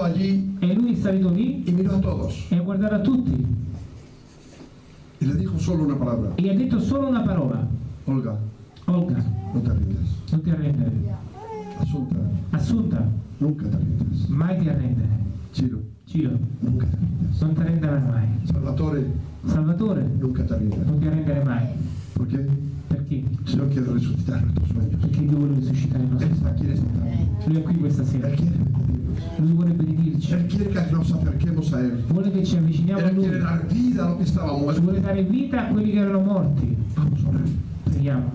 [SPEAKER 1] allí
[SPEAKER 2] e lui è salito lì e ha guardato a tutti
[SPEAKER 1] Y le dijo solo una palabra.
[SPEAKER 2] e ha detto solo una parola.
[SPEAKER 1] Olga,
[SPEAKER 2] Olga,
[SPEAKER 1] no te rindas.
[SPEAKER 2] non ti arrendere.
[SPEAKER 1] Asunta,
[SPEAKER 2] Assunta,
[SPEAKER 1] nunca te rindas.
[SPEAKER 2] mai ti arrendere.
[SPEAKER 1] Ciro,
[SPEAKER 2] Ciro,
[SPEAKER 1] rindas.
[SPEAKER 2] non ti arrenderai mai.
[SPEAKER 1] Salvatore,
[SPEAKER 2] Salvatore,
[SPEAKER 1] nunca te rindas.
[SPEAKER 2] non ti arrendere mai.
[SPEAKER 1] ¿Por qué?
[SPEAKER 2] Perché?
[SPEAKER 1] El Señor quiere resucitar nuestros sueños.
[SPEAKER 2] Perché Dio vuole risuscitare i nostri
[SPEAKER 1] está
[SPEAKER 2] sogni. Lui è qui questa sera.
[SPEAKER 1] bendirnos.
[SPEAKER 2] Lui vuole benedirci.
[SPEAKER 1] Él quiere que nos acerquemos a Él.
[SPEAKER 2] Vuole che ci avviciniamo a
[SPEAKER 1] Él
[SPEAKER 2] Lui.
[SPEAKER 1] quiere dar vida a lo que estaba
[SPEAKER 2] Ci
[SPEAKER 1] muerto.
[SPEAKER 2] vuole dare vita a quelli che erano morti.
[SPEAKER 1] Vamos a orar.
[SPEAKER 2] Preghiamo.